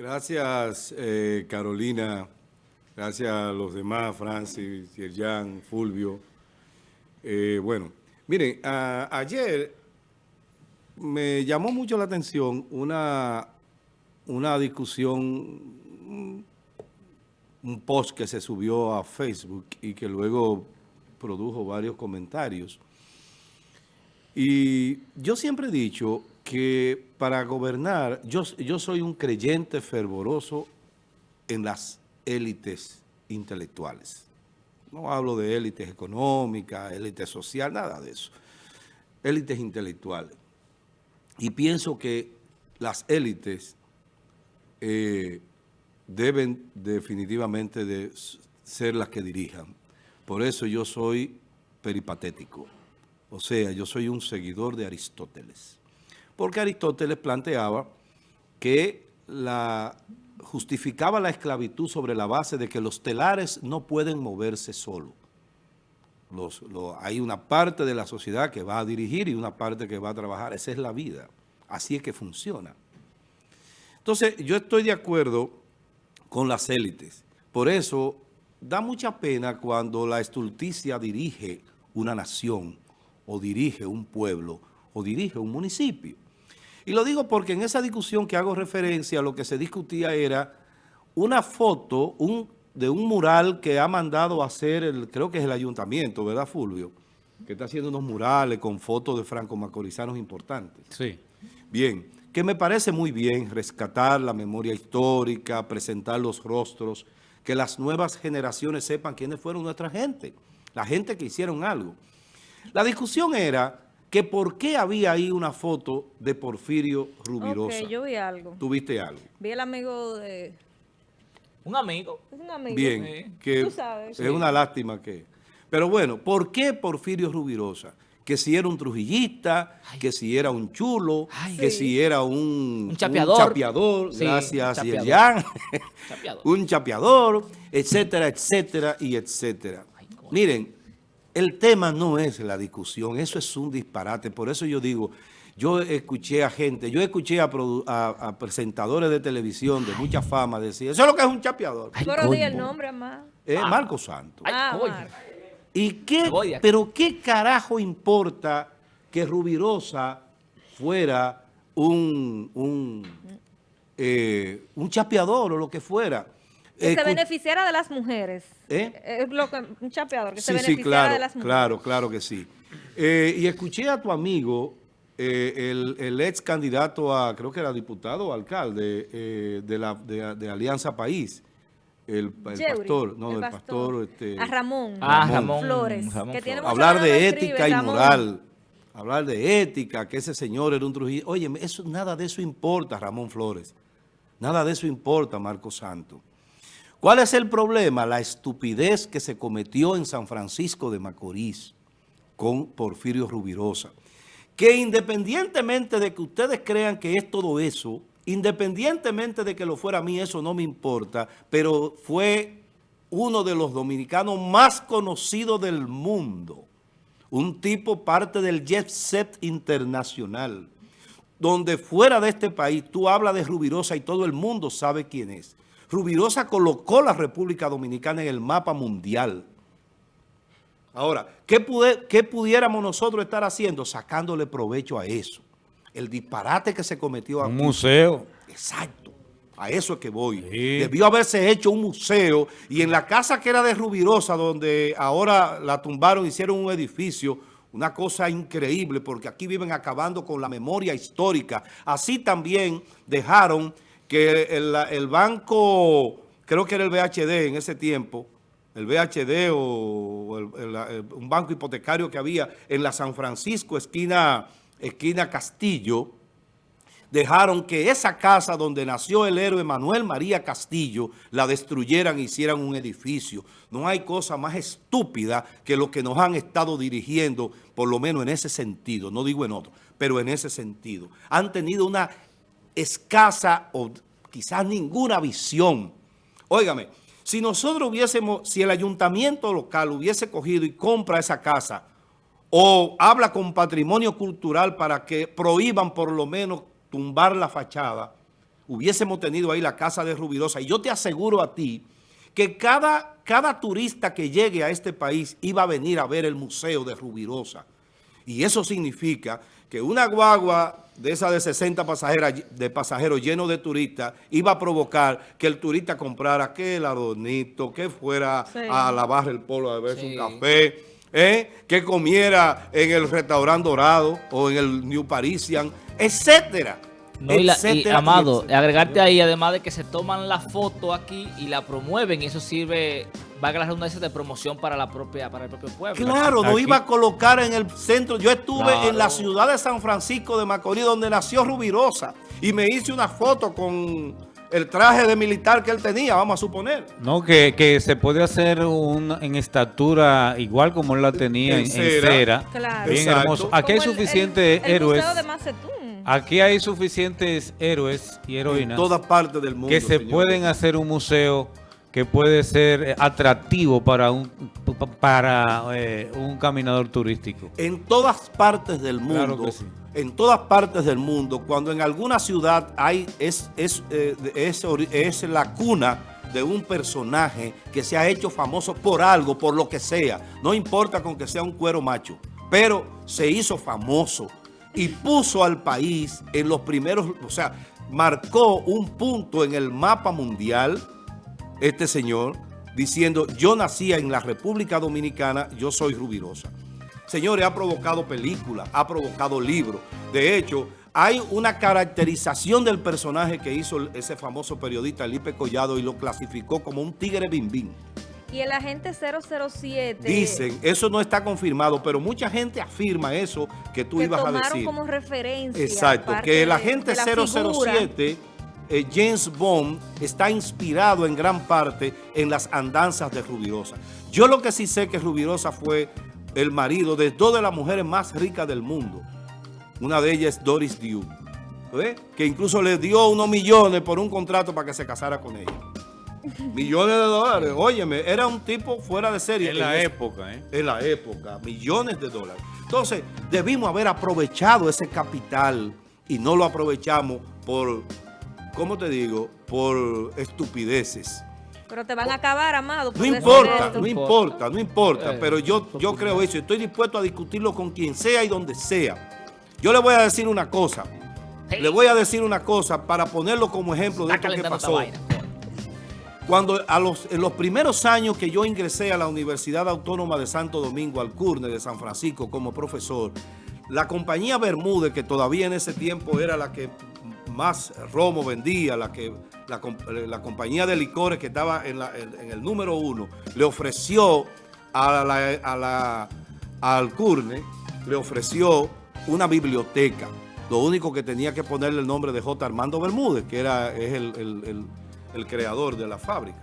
Gracias, eh, Carolina. Gracias a los demás, Francis, Yerjan, Fulvio. Eh, bueno, miren, ayer me llamó mucho la atención una, una discusión, un post que se subió a Facebook y que luego produjo varios comentarios. Y yo siempre he dicho que para gobernar, yo, yo soy un creyente fervoroso en las élites intelectuales. No hablo de élites económicas, élites social, nada de eso. Élites intelectuales. Y pienso que las élites eh, deben definitivamente de ser las que dirijan. Por eso yo soy peripatético. O sea, yo soy un seguidor de Aristóteles. Porque Aristóteles planteaba que justificaba la esclavitud sobre la base de que los telares no pueden moverse solos. hay una parte de la sociedad que va a dirigir y una parte que va a trabajar. Esa es la vida. Así es que funciona. Entonces, yo estoy de acuerdo con las élites. Por eso, da mucha pena cuando la estulticia dirige una nación o dirige un pueblo o dirige un municipio. Y lo digo porque en esa discusión que hago referencia, lo que se discutía era una foto de un mural que ha mandado a hacer, el, creo que es el ayuntamiento, ¿verdad, Fulvio? Que está haciendo unos murales con fotos de franco-macorizanos importantes. Sí. Bien, que me parece muy bien rescatar la memoria histórica, presentar los rostros, que las nuevas generaciones sepan quiénes fueron nuestra gente, la gente que hicieron algo. La discusión era que por qué había ahí una foto de Porfirio Rubirosa. Ok, yo vi algo. ¿Tú viste algo? Vi el amigo de... ¿Un amigo? Es un amigo. Bien, que Tú sabes. es una lástima que... Pero bueno, ¿por qué Porfirio Rubirosa? Que si era un trujillista, que si era un chulo, que si era un, un chapeador, un chapeador gracias, chapeador. un chapeador, etcétera, etcétera y etcétera. Miren, el tema no es la discusión, eso es un disparate. Por eso yo digo, yo escuché a gente, yo escuché a, presentadores de televisión de mucha fama decir, eso es lo que es un chapeador. Pero di el nombre, más. Es Marco Santos. Ah, ¿Y qué, pero qué carajo importa que Rubirosa fuera un, un, eh, un chapeador o lo que fuera? Que se beneficiara de las mujeres. ¿Eh? Es lo que, un chapeador, que sí, se beneficiara claro, de las mujeres. Claro, claro que sí. Eh, y escuché a tu amigo, eh, el, ex candidato a, creo que era diputado o alcalde de, la, de, Alianza País, el, pastor, no, el, pastor. este, a Ramón, ah, Ramón Flores. hablar de ética y moral. Hablar de ética, que ese señor era un Trujillo. Oye, eso, nada de eso importa, Ramón Flores. Nada de eso importa, Marco Santo. ¿Cuál es el problema? La estupidez que se cometió en San Francisco de Macorís con Porfirio Rubirosa. Que independientemente de que ustedes crean que es todo eso, independientemente de que lo fuera a mí, eso no me importa, pero fue uno de los dominicanos más conocidos del mundo. Un tipo parte del jet set internacional, donde fuera de este país tú hablas de Rubirosa y todo el mundo sabe quién es. Rubirosa colocó la República Dominicana en el mapa mundial. Ahora, ¿qué, pudiéramos nosotros estar haciendo? Sacándole provecho a eso. El disparate que se cometió aquí. Un museo. Exacto. A eso es que voy. Debió haberse hecho un museo y en la casa que era de Rubirosa, donde ahora la tumbaron, hicieron un edificio, una cosa increíble, porque aquí viven acabando con la memoria histórica. Así también dejaron que el, banco, creo que era el BHD en ese tiempo, el BHD o un banco hipotecario que había en la San Francisco, esquina, esquina Castillo, dejaron que esa casa donde nació el héroe Manuel María Castillo la destruyeran e hicieran un edificio. No hay cosa más estúpida que lo que nos han estado dirigiendo, por lo menos en ese sentido, no digo en otro, pero en ese sentido. Han tenido una escasa o quizás ninguna visión. Óigame, si nosotros hubiésemos, si el ayuntamiento local hubiese cogido y compra esa casa o habla con patrimonio cultural para que prohíban por lo menos tumbar la fachada, hubiésemos tenido ahí la casa de Rubirosa. Y yo te aseguro a ti que cada, cada turista que llegue a este país iba a venir a ver el museo de Rubirosa. Y eso significa que una guagua de esa de 60 pasajeras, de pasajeros llenos de turistas iba a provocar que el turista comprara que el adornito, que fuera Sí. a lavar el polo a beberse Sí. un café, ¿eh? que comiera en el restaurante Dorado o en el New Parisian, etcétera. No, y, la- y, Amado, agregarte ahí, además de que se toman la foto aquí y la promueven, y eso sirve, valga la redundancia, de promoción para la propia, para el propio pueblo. Claro, no iba a colocar en el centro. Yo estuve Claro. en la ciudad de San Francisco de Macorís, donde nació Rubirosa, y me hice una foto con el traje de militar que él tenía, vamos a suponer. No, que, que se puede hacer un, en estatura igual como él la tenía En en, en cera. cera. Claro. Bien Exacto. hermoso. Aquí hay Como suficientes el, el héroes. Museo de Macetún. Aquí hay suficientes héroes y En heroínas todas partes del mundo. que se señor. pueden hacer un museo que puede ser eh, atractivo para un pa- para eh, un caminador turístico. En todas partes del mundo, Claro que sí. en todas partes del mundo, cuando en alguna ciudad hay es, es, eh, es la cuna de un personaje que se ha hecho famoso por algo, por lo que sea, no importa con que sea un cuero macho, pero se hizo famoso y puso al país en los primeros, o sea, marcó un punto en el mapa mundial este señor diciendo, yo nací en la República Dominicana, yo soy Rubirosa. Señores, ha provocado películas, ha provocado libros. De hecho, hay una caracterización del personaje que hizo ese famoso periodista Lipe Collado y lo clasificó como un tigre bimbín. Y el agente 007. Dicen, eso no está confirmado, pero mucha gente afirma eso que tú que ibas a tomaron decir. como referencia. Exacto, que el agente de la figura. 007, eh, James Bond, está inspirado en gran parte en las andanzas de Rubirosa. Yo lo que sí sé que Rubirosa fue el marido de dos de las mujeres más ricas del mundo. Una de ellas es Doris Duke, ¿eh? que incluso le dio unos millones por un contrato para que se casara con ella. Millones de dólares, óyeme, era un tipo fuera de serie. En la época, ¿eh? en la época, millones de dólares. Entonces, debimos haber aprovechado ese capital y no lo aprovechamos por, ¿cómo te digo? Por estupideces. Pero te van a acabar, amado. No importa, no importa, no importa, Eh, pero yo, yo creo eso. Estoy dispuesto a discutirlo con quien sea y donde sea. Yo le voy a decir una cosa. Le voy a decir una cosa para ponerlo como ejemplo de esto que pasó. Cuando a los, en los primeros años que yo ingresé a la Universidad Autónoma de Santo Domingo, al CURNE de San Francisco como profesor, la compañía Bermúdez, que todavía en ese tiempo era la que más romo vendía, la, que, la, comp- la compañía de licores que estaba en, la- en- en el número uno, le ofreció a la- a la- al CURNE, le ofreció una biblioteca. Lo único que tenía que ponerle el nombre de J. Armando Bermúdez, que era, es el, el- el- el creador de la fábrica.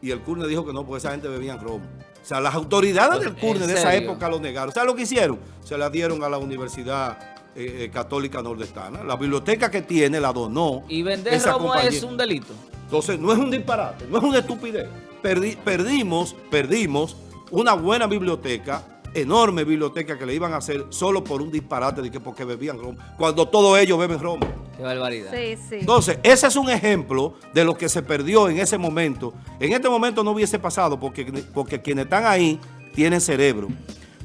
Y el CURNE dijo que no, porque esa gente bebían romo. O sea, las autoridades del ¿En CURNE de esa época lo negaron. ¿Sabes lo que hicieron? Se la dieron a la Universidad eh, eh, Católica Nordestana. La biblioteca que tiene la donó. Y vender esa romo compañía. es un delito. Entonces, no es un disparate, no es una estupidez. Perdi- perdimos, perdimos una buena biblioteca, enorme biblioteca que le iban a hacer solo por un disparate de que porque bebían romo, cuando todos ellos beben romo. Qué barbaridad. Sí, sí. Entonces, ese es un ejemplo de lo que se perdió en ese momento. En este momento no hubiese pasado porque, porque quienes están ahí tienen cerebro.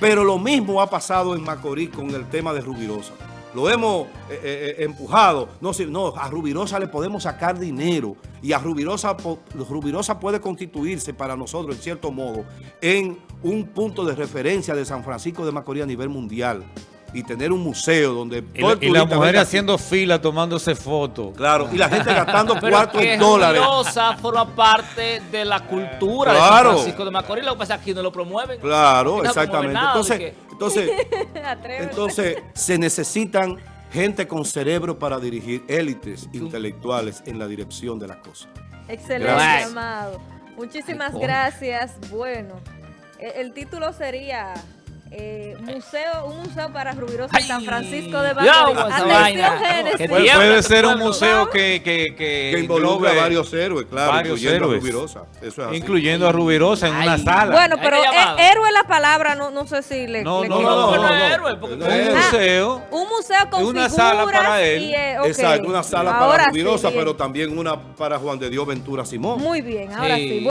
Pero lo mismo ha pasado en Macorís con el tema de Rubirosa. Lo hemos eh, eh, eh, empujado. No, no, a Rubirosa le podemos sacar dinero y a Rubirosa, Rubirosa puede constituirse para nosotros, en cierto modo, en un punto de referencia de San Francisco de Macorís a nivel mundial y tener un museo donde Y, todo la- el y mujeres venga- haciendo fila tomándose fotos. Claro, y la gente gastando Pero en dólares. Rubirosa forma parte de la cultura de Claro. San Francisco de Macorís. Lo que pasa es que aquí no lo promueven. Claro, Aquí no promueven exactamente. nada de Entonces, que- entonces, entonces se necesitan gente con cerebro para dirigir élites intelectuales en la dirección de las cosas. Excelente, Gracias. amado. Muchísimas gracias. Bueno, e- el título sería eh, museo, un museo para Rubirosa Ay, en San Francisco de Macorís. Puede, puede ser un museo que, que, que, Que involucra a varios héroes, claro, varios incluyendo héroes. a Rubirosa. Eso es así. incluyendo a Rubirosa en una sala. Bueno, pero eh, héroe es la palabra, no, no sé si le, No, le no, no, no, un héroe. museo. Un museo con Una figuras sala para él. y, eh. Exacto, una sala Ahora para Rubirosa, pero también una para Juan de Dios Ventura Simón. Muy bien, ahora Sí. sí.